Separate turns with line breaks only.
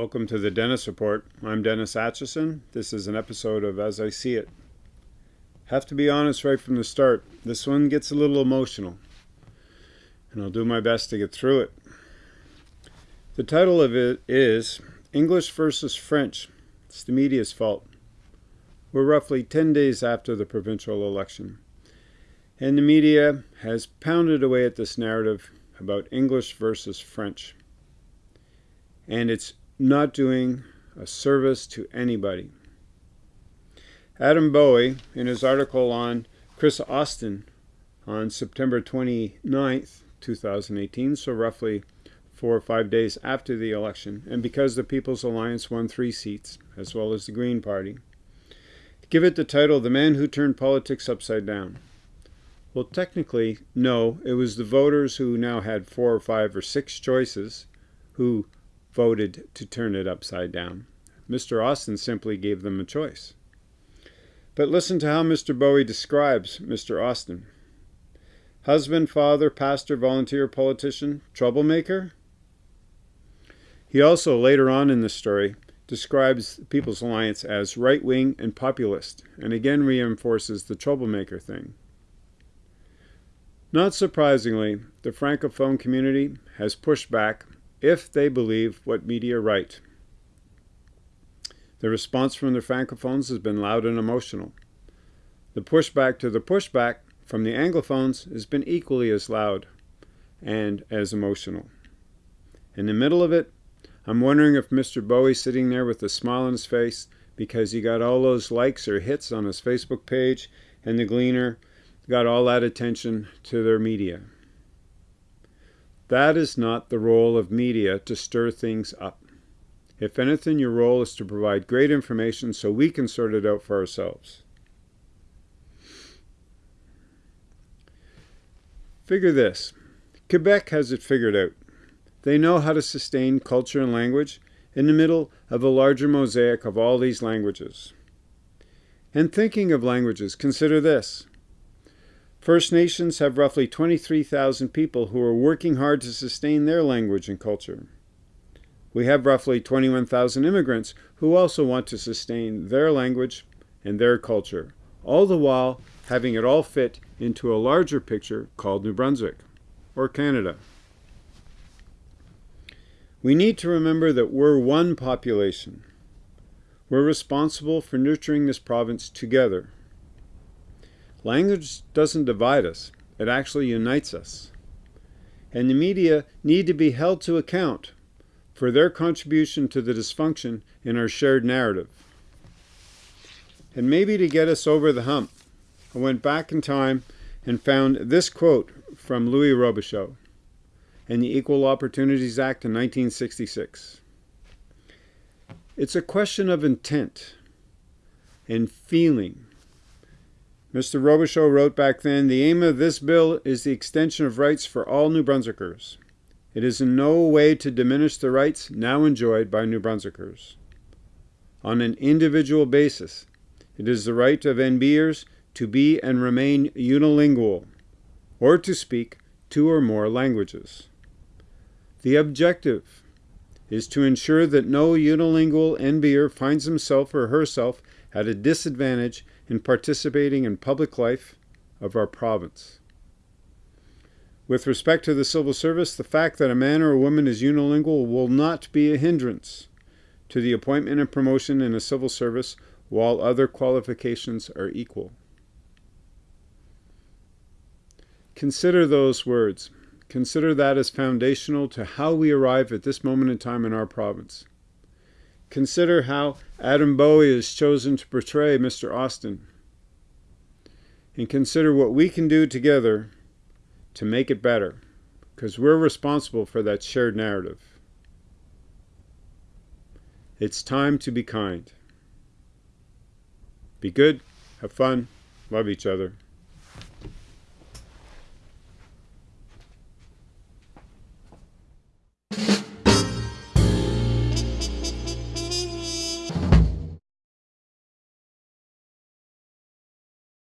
Welcome to the Dennis Report. I'm Dennis Atchison. This is an episode of As I See It. Have to be honest right from the start. This one gets a little emotional, and I'll do my best to get through it. The title of it is English versus French. It's the media's fault. We're roughly 10 days after the provincial election, and the media has pounded away at this narrative about English versus French. And it's not doing a service to anybody. Adam Bowie, in his article on Kris Austin on September 29th, 2018, so roughly four or five days after the election, and because the People's Alliance won three seats, as well as the Green Party, give it the title The Man Who Turned Politics Upside Down. Well, technically, no, it was the voters who now had four or five or six choices who voted to turn it upside down. Mr. Austin simply gave them a choice. But listen to how Mr. Bowie describes Mr. Austin. Husband, father, pastor, volunteer, politician, troublemaker? He also, later on in the story, describes the People's Alliance as right-wing and populist, and again reinforces the troublemaker thing. Not surprisingly, the Francophone community has pushed back if they believe what media write. The response from the Francophones has been loud and emotional. The pushback to the pushback from the Anglophones has been equally as loud and as emotional. In the middle of it, I'm wondering if Mr. Bowie's sitting there with a smile on his face because he got all those likes or hits on his Facebook page and the Gleaner got all that attention to their media. That is not the role of media to stir things up. If anything, your role is to provide great information so we can sort it out for ourselves. Figure this. Quebec has it figured out. They know how to sustain culture and language in the middle of a larger mosaic of all these languages. And thinking of languages, consider this. First Nations have roughly 23,000 people who are working hard to sustain their language and culture. We have roughly 21,000 immigrants who also want to sustain their language and their culture, all the while having it all fit into a larger picture called New Brunswick, or Canada. We need to remember that we're one population. We're responsible for nurturing this province together. Language doesn't divide us, it actually unites us. And the media need to be held to account for their contribution to the dysfunction in our shared narrative. And maybe to get us over the hump, I went back in time and found this quote from Louis Robichaud in the Equal Opportunities Act in 1966. It's a question of intent and feeling Mr. Robichaud wrote back then, the aim of this bill is the extension of rights for all New Brunswickers. It is in no way to diminish the rights now enjoyed by New Brunswickers. On an individual basis, it is the right of NBers to be and remain unilingual, or to speak two or more languages. The objective is to ensure that no unilingual NBer finds himself or herself at a disadvantage in participating in public life of our province. With respect to the civil service, the fact that a man or a woman is unilingual will not be a hindrance to the appointment and promotion in a civil service while other qualifications are equal. Consider those words. Consider that as foundational to how we arrive at this moment in time in our province. Consider how Adam Bowie has chosen to portray Mr. Austin. And consider what we can do together to make it better, because we're responsible for that shared narrative. It's time to be kind. Be good, have fun, love each other.